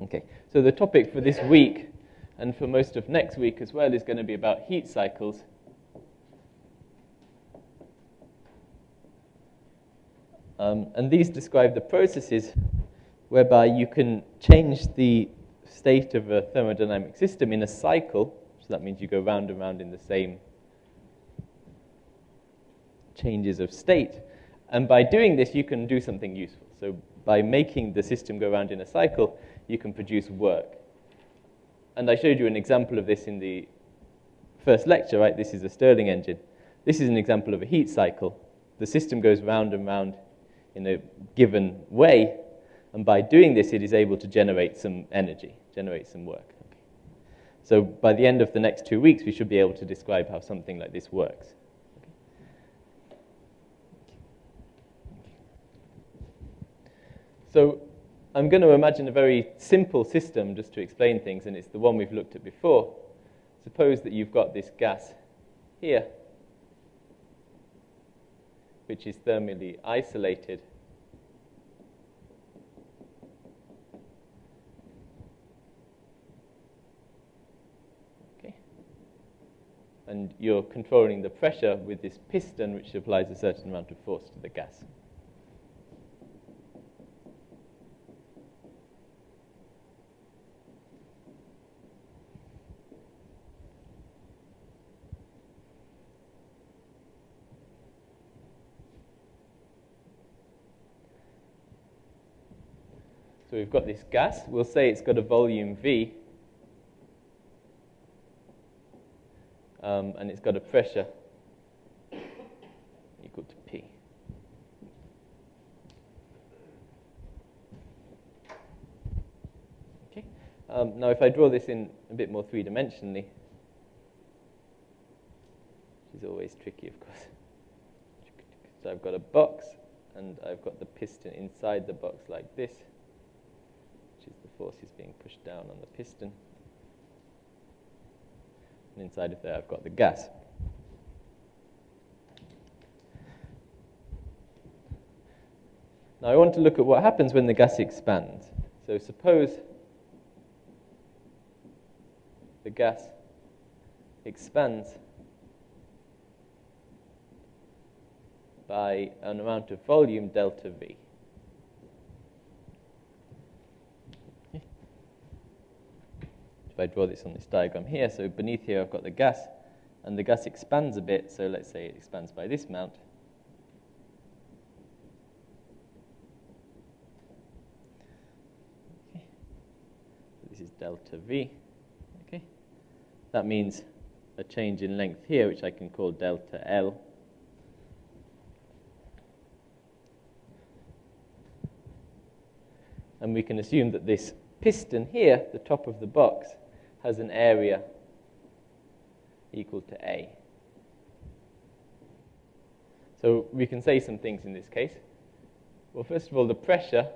Okay, so the topic for this week and for most of next week as well is going to be about heat cycles. Um, and these describe the processes whereby you can change the state of a thermodynamic system in a cycle. So that means you go round and round in the same changes of state. And by doing this, you can do something useful. So by making the system go round in a cycle, you can produce work. And I showed you an example of this in the first lecture, right? This is a Stirling engine. This is an example of a heat cycle. The system goes round and round in a given way, and by doing this, it is able to generate some energy, generate some work. Okay. So by the end of the next two weeks, we should be able to describe how something like this works. So I'm going to imagine a very simple system just to explain things, and it's the one we've looked at before. Suppose that you've got this gas here, which is thermally isolated. Okay. And you're controlling the pressure with this piston, which applies a certain amount of force to the gas. So we've got this gas. We'll say it's got a volume V. Um, and it's got a pressure equal to P. Okay. Um, now, if I draw this in a bit more three-dimensionally, which is always tricky, of course. So I've got a box, and I've got the piston inside the box like this force is being pushed down on the piston. And inside of there, I've got the gas. Now, I want to look at what happens when the gas expands. So, suppose the gas expands by an amount of volume delta V. if I draw this on this diagram here, so beneath here I've got the gas, and the gas expands a bit, so let's say it expands by this amount. Okay. This is delta V. Okay. That means a change in length here, which I can call delta L. And we can assume that this piston here, the top of the box, has an area equal to A. So we can say some things in this case. Well, first of all, the pressure.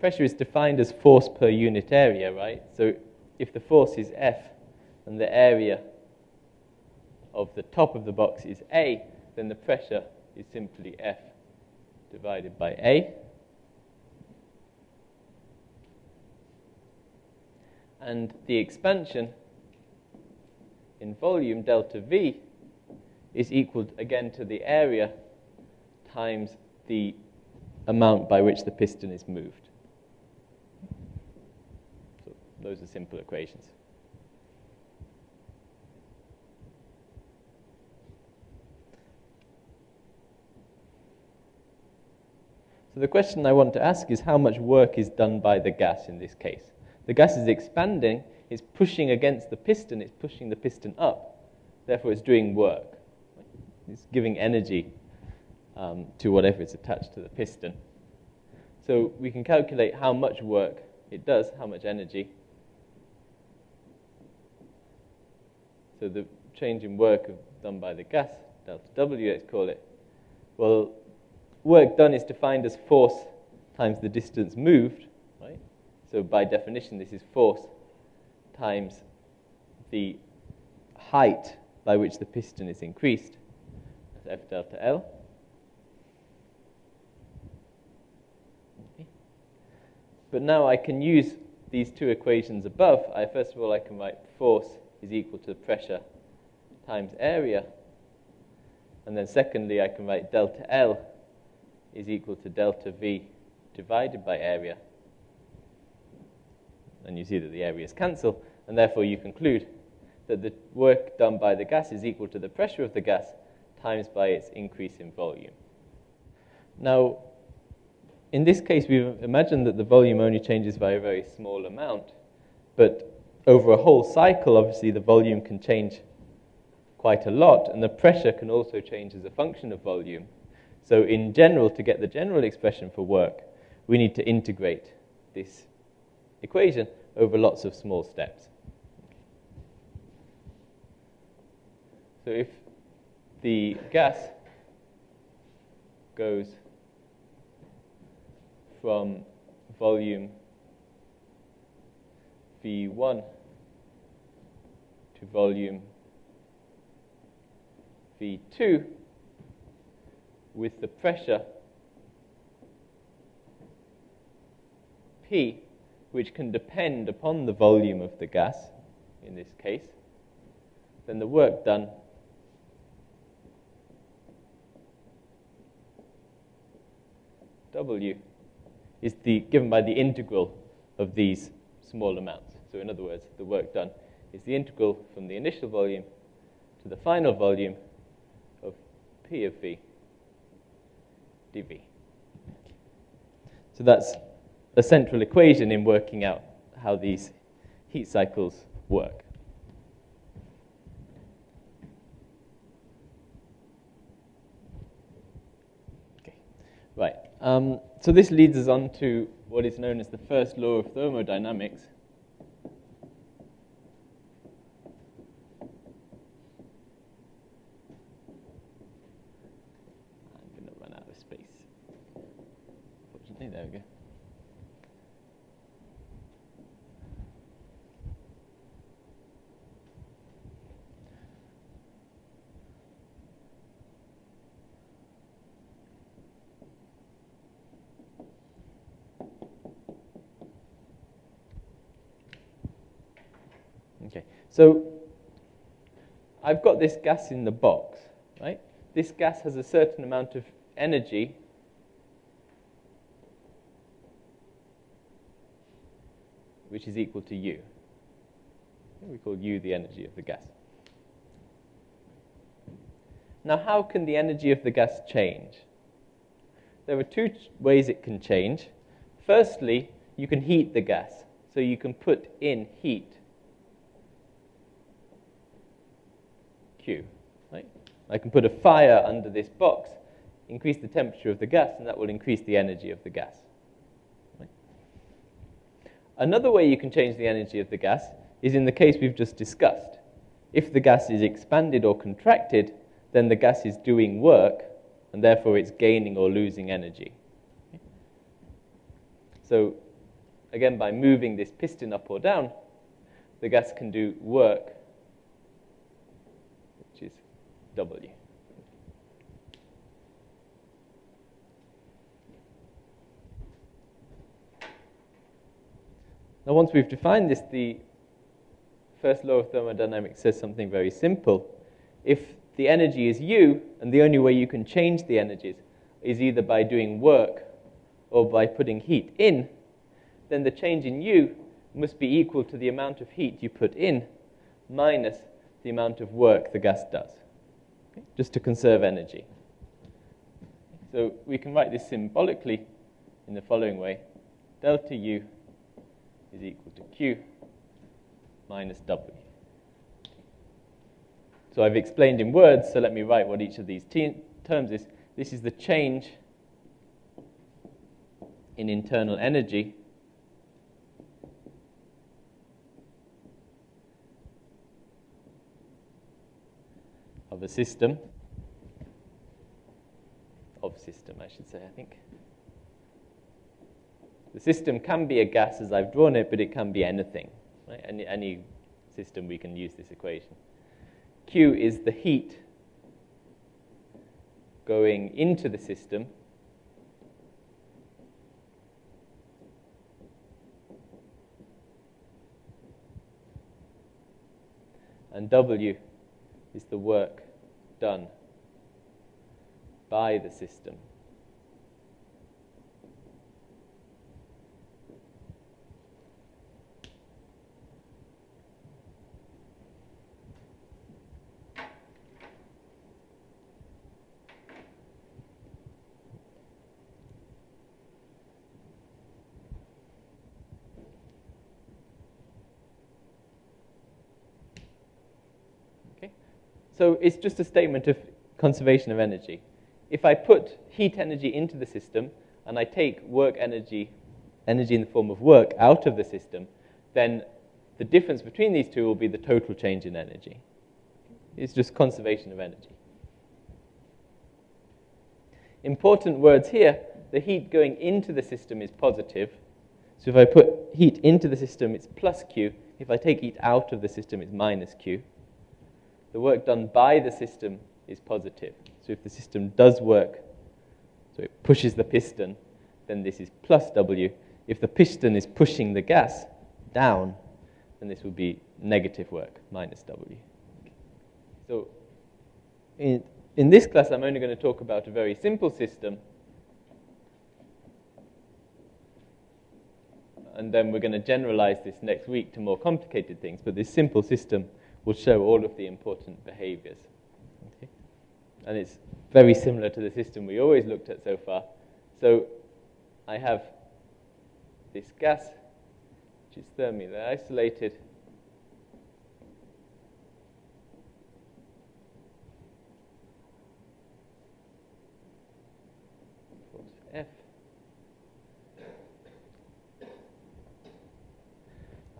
Pressure is defined as force per unit area, right? So if the force is F and the area of the top of the box is A, then the pressure is simply F divided by A. and the expansion in volume, delta V, is equal again to the area times the amount by which the piston is moved. So those are simple equations. So the question I want to ask is how much work is done by the gas in this case? The gas is expanding, it's pushing against the piston, it's pushing the piston up. Therefore, it's doing work. It's giving energy um, to whatever is attached to the piston. So we can calculate how much work it does, how much energy. So the change in work done by the gas, delta W, let's call it. Well, work done is defined as force times the distance moved. So by definition, this is force times the height by which the piston is increased. That's F delta L. But now I can use these two equations above. I, first of all, I can write force is equal to pressure times area. And then secondly, I can write delta L is equal to delta V divided by area. And you see that the areas cancel, and therefore you conclude that the work done by the gas is equal to the pressure of the gas times by its increase in volume. Now, in this case, we've imagined that the volume only changes by a very small amount, but over a whole cycle, obviously, the volume can change quite a lot, and the pressure can also change as a function of volume. So, in general, to get the general expression for work, we need to integrate this equation over lots of small steps. So, if the gas goes from volume V1 to volume V2 with the pressure P, which can depend upon the volume of the gas in this case, then the work done W is the, given by the integral of these small amounts. So in other words, the work done is the integral from the initial volume to the final volume of P of V dV. So that's a central equation in working out how these heat cycles work. Okay, right. Um, so this leads us on to what is known as the first law of thermodynamics. I'm going to run out of space. Fortunately, there we go. Okay, so I've got this gas in the box, right? This gas has a certain amount of energy which is equal to U. We call U the energy of the gas. Now, how can the energy of the gas change? There are two ways it can change. Firstly, you can heat the gas, so you can put in heat Right? I can put a fire under this box, increase the temperature of the gas, and that will increase the energy of the gas. Another way you can change the energy of the gas is in the case we've just discussed. If the gas is expanded or contracted, then the gas is doing work, and therefore it's gaining or losing energy. So, again, by moving this piston up or down, the gas can do work which is W. Now, once we've defined this, the first law of thermodynamics says something very simple. If the energy is U, and the only way you can change the energies is either by doing work or by putting heat in, then the change in U must be equal to the amount of heat you put in minus the amount of work the gas does, okay? just to conserve energy. So we can write this symbolically in the following way. Delta U is equal to Q minus W. So I've explained in words, so let me write what each of these terms is. This is the change in internal energy of a system, of system, I should say, I think. The system can be a gas as I've drawn it, but it can be anything. Right? Any, any system we can use this equation. Q is the heat going into the system and W is the work done by the system. So it's just a statement of conservation of energy. If I put heat energy into the system and I take work energy, energy in the form of work, out of the system, then the difference between these two will be the total change in energy. It's just conservation of energy. Important words here the heat going into the system is positive. So if I put heat into the system, it's plus Q. If I take heat out of the system, it's minus Q the work done by the system is positive. So if the system does work, so it pushes the piston, then this is plus W. If the piston is pushing the gas down, then this would be negative work, minus W. So in, in this class, I'm only going to talk about a very simple system. And then we're going to generalize this next week to more complicated things. But this simple system will show all of the important behaviors. Okay? And it's very similar to the system we always looked at so far. So I have this gas, which is thermally isolated. F.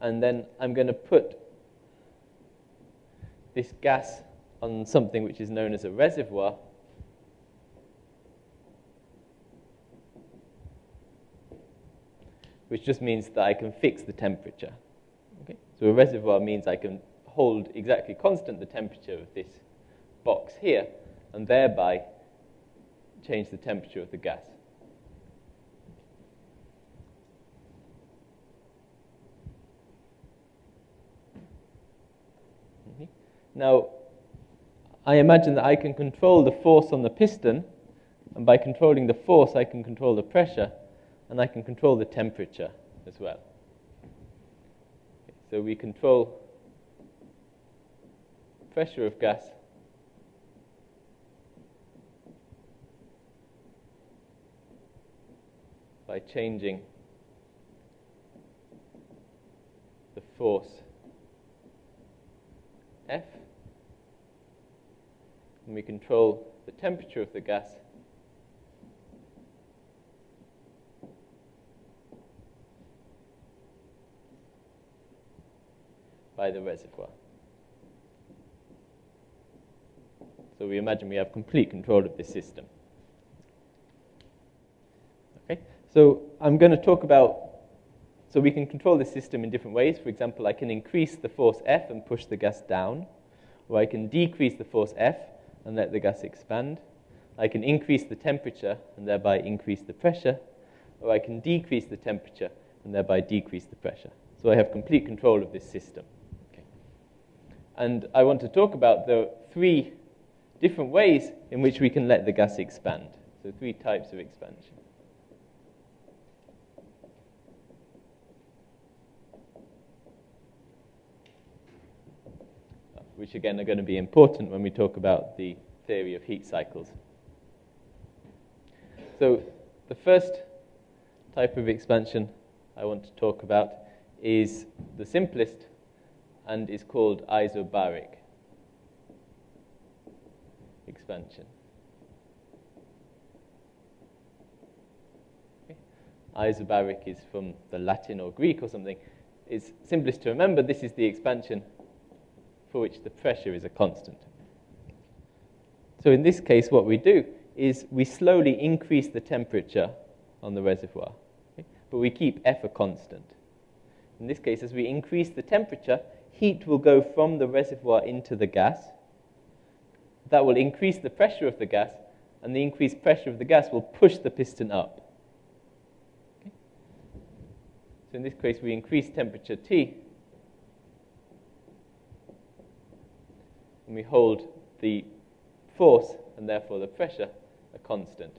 And then I'm going to put this gas on something which is known as a reservoir. Which just means that I can fix the temperature. Okay? So a reservoir means I can hold exactly constant the temperature of this box here, and thereby change the temperature of the gas. Now, I imagine that I can control the force on the piston, and by controlling the force, I can control the pressure, and I can control the temperature as well. So we control pressure of gas by changing the force F and we control the temperature of the gas by the reservoir. So we imagine we have complete control of this system. Okay, so I'm going to talk about, so we can control the system in different ways. For example, I can increase the force F and push the gas down, or I can decrease the force F and let the gas expand. I can increase the temperature and thereby increase the pressure, or I can decrease the temperature and thereby decrease the pressure. So I have complete control of this system. Okay. And I want to talk about the three different ways in which we can let the gas expand. So three types of expansion. Which again are going to be important when we talk about the theory of heat cycles. So the first type of expansion I want to talk about is the simplest and is called isobaric expansion. Okay. Isobaric is from the Latin or Greek or something. It's simplest to remember this is the expansion for which the pressure is a constant. So in this case, what we do is we slowly increase the temperature on the reservoir, okay? but we keep F a constant. In this case, as we increase the temperature, heat will go from the reservoir into the gas. That will increase the pressure of the gas, and the increased pressure of the gas will push the piston up. Okay? So in this case, we increase temperature T, we hold the force and therefore the pressure a constant.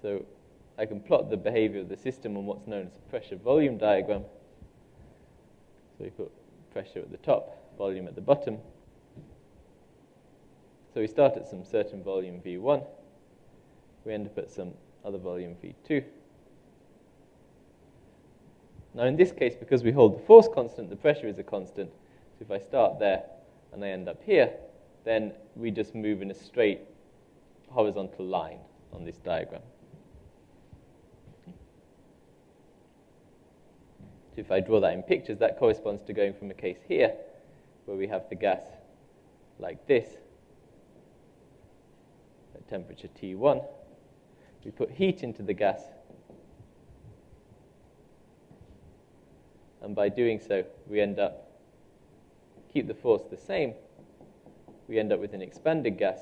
So I can plot the behavior of the system on what's known as a pressure volume diagram. So we put pressure at the top, volume at the bottom. So we start at some certain volume V1. We end up at some other volume V2. Now in this case, because we hold the force constant, the pressure is a constant. So if I start there and I end up here, then we just move in a straight horizontal line on this diagram. So if I draw that in pictures, that corresponds to going from a case here, where we have the gas like this, at temperature T1. We put heat into the gas, and by doing so, we end up, keep the force the same, we end up with an expanded gas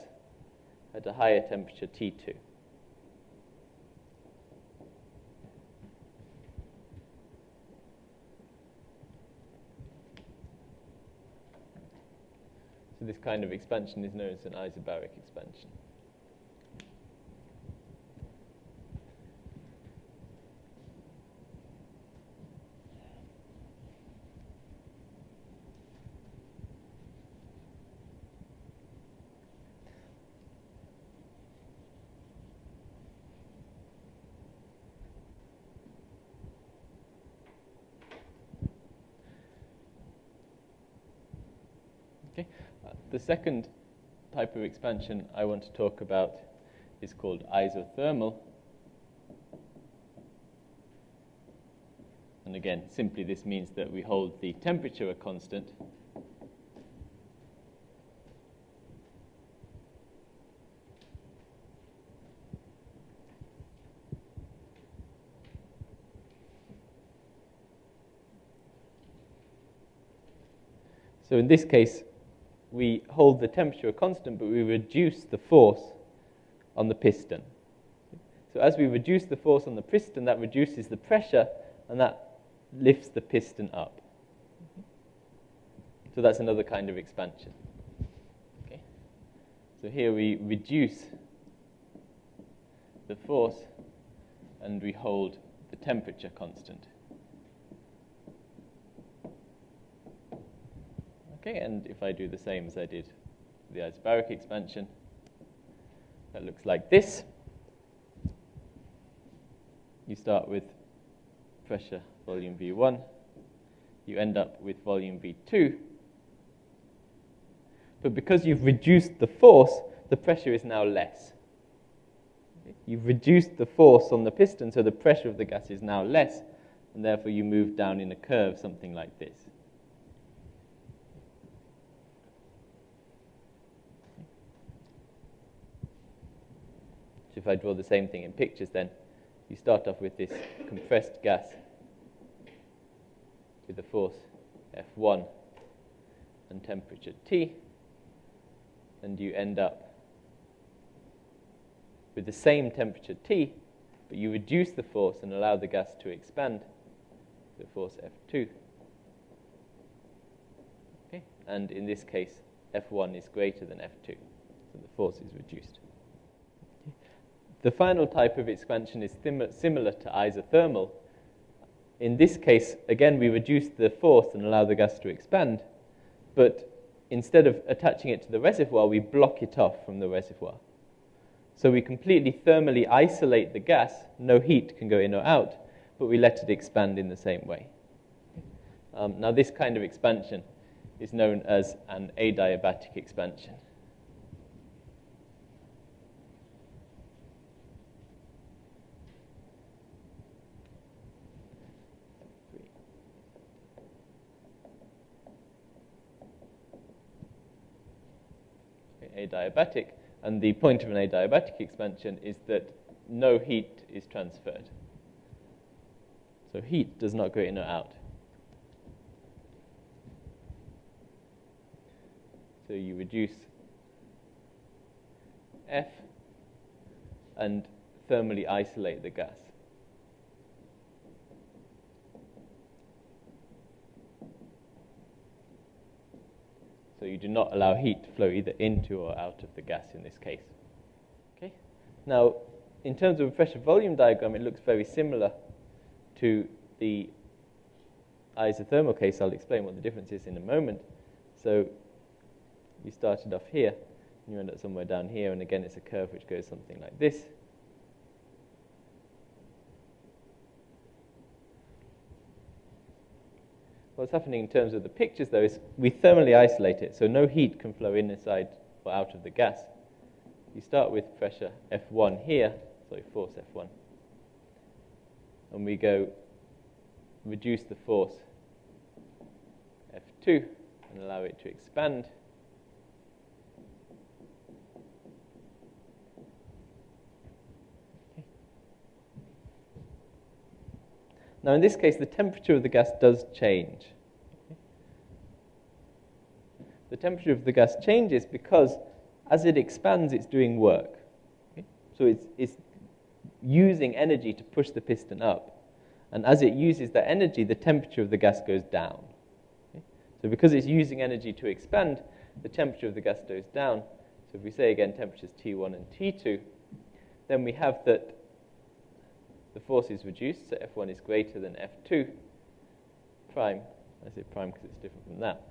at a higher temperature T2. So this kind of expansion is known as an isobaric expansion. The second type of expansion I want to talk about is called isothermal. And again, simply this means that we hold the temperature a constant. So in this case, we hold the temperature constant, but we reduce the force on the piston. So as we reduce the force on the piston, that reduces the pressure, and that lifts the piston up. So that's another kind of expansion. Okay. So here we reduce the force, and we hold the temperature constant. Okay, and if I do the same as I did the isobaric expansion, that looks like this. You start with pressure volume V1. You end up with volume V2. But because you've reduced the force, the pressure is now less. You've reduced the force on the piston, so the pressure of the gas is now less, and therefore you move down in a curve, something like this. If I draw the same thing in pictures, then you start off with this compressed gas with a force F1 and temperature T, and you end up with the same temperature T, but you reduce the force and allow the gas to expand to force F2. Okay? And in this case, F1 is greater than F2, so the force is reduced. The final type of expansion is similar to isothermal. In this case, again, we reduce the force and allow the gas to expand, but instead of attaching it to the reservoir, we block it off from the reservoir. So we completely thermally isolate the gas, no heat can go in or out, but we let it expand in the same way. Um, now, this kind of expansion is known as an adiabatic expansion. Adiabatic. And the point of an adiabatic expansion is that no heat is transferred. So heat does not go in or out. So you reduce F and thermally isolate the gas. So you do not allow heat to flow either into or out of the gas in this case. Okay? Now, in terms of a pressure volume diagram, it looks very similar to the isothermal case. I'll explain what the difference is in a moment. So you started off here, and you end up somewhere down here, and again, it's a curve which goes something like this. What's happening in terms of the pictures, though, is we thermally isolate it, so no heat can flow inside or out of the gas. You start with pressure F1 here, sorry, force F1, and we go reduce the force F2 and allow it to expand. Now, in this case, the temperature of the gas does change. The temperature of the gas changes because as it expands, it's doing work. So it's, it's using energy to push the piston up. And as it uses that energy, the temperature of the gas goes down. So because it's using energy to expand, the temperature of the gas goes down. So if we say again temperatures T1 and T2, then we have that the force is reduced, so F1 is greater than F2 prime. I say prime because it's different from that.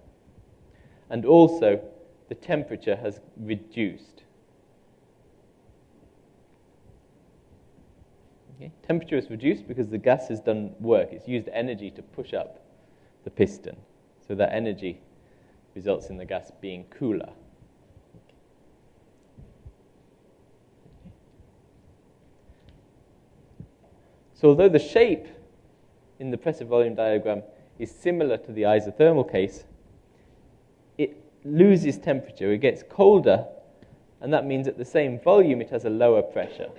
And also, the temperature has reduced. Okay? Temperature is reduced because the gas has done work. It's used energy to push up the piston. So that energy results in the gas being cooler. So although the shape in the pressure volume diagram is similar to the isothermal case, it loses temperature, it gets colder, and that means at the same volume it has a lower pressure.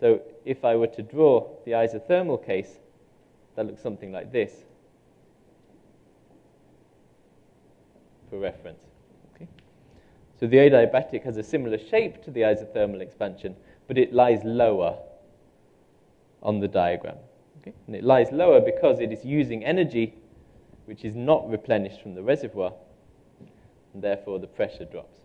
So if I were to draw the isothermal case, that looks something like this for reference. Okay? So the adiabatic has a similar shape to the isothermal expansion, but it lies lower on the diagram. Okay? And it lies lower because it is using energy which is not replenished from the reservoir, and therefore the pressure drops.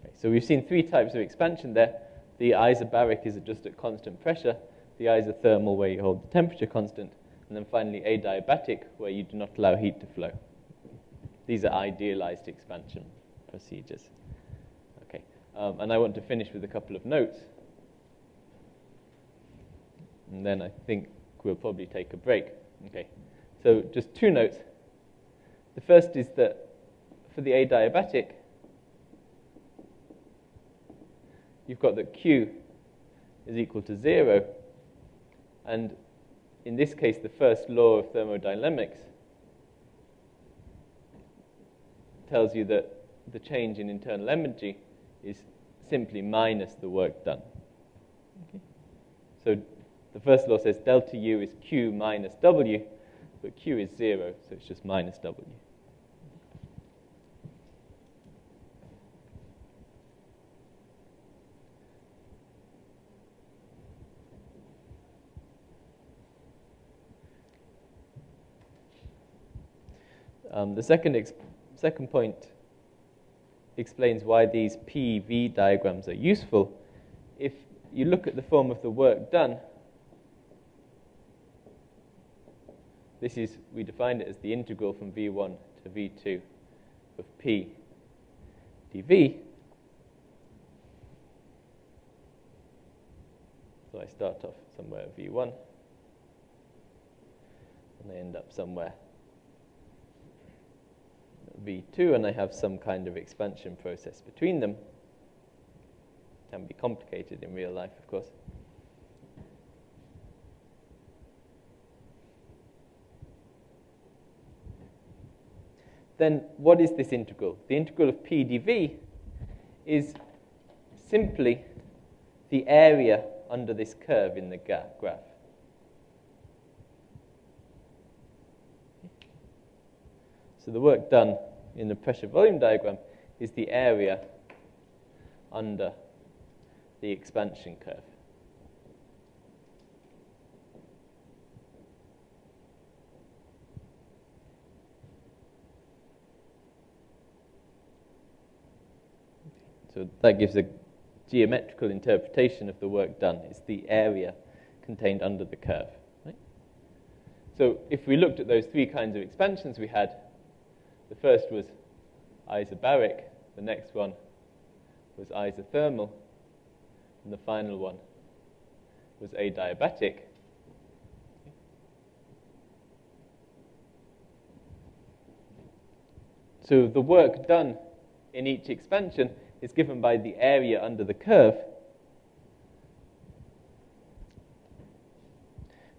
Okay, so we've seen three types of expansion there. The isobaric is just at constant pressure, the isothermal where you hold the temperature constant, and then finally adiabatic where you do not allow heat to flow. These are idealized expansion procedures. Okay, um, and I want to finish with a couple of notes and then I think we'll probably take a break. Okay, so just two notes. The first is that for the adiabatic, you've got that Q is equal to zero, and in this case, the first law of thermodynamics tells you that the change in internal energy is simply minus the work done. Okay? So the first law says delta U is Q minus W, but Q is zero, so it's just minus W. Um, the second, second point explains why these PV diagrams are useful. If you look at the form of the work done, This is, we defined it as the integral from v1 to v2 of p dv. So I start off somewhere at v1, and I end up somewhere v2, and I have some kind of expansion process between them. Can be complicated in real life, of course. Then what is this integral? The integral of p dv is simply the area under this curve in the graph. So the work done in the pressure volume diagram is the area under the expansion curve. So that gives a geometrical interpretation of the work done. It's the area contained under the curve. Right? So if we looked at those three kinds of expansions we had, the first was isobaric, the next one was isothermal, and the final one was adiabatic. So the work done in each expansion is given by the area under the curve.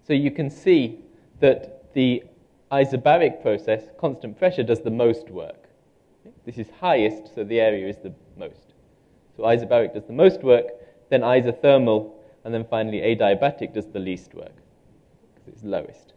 So you can see that the isobaric process, constant pressure, does the most work. This is highest, so the area is the most. So isobaric does the most work, then isothermal, and then finally adiabatic does the least work, because it's lowest.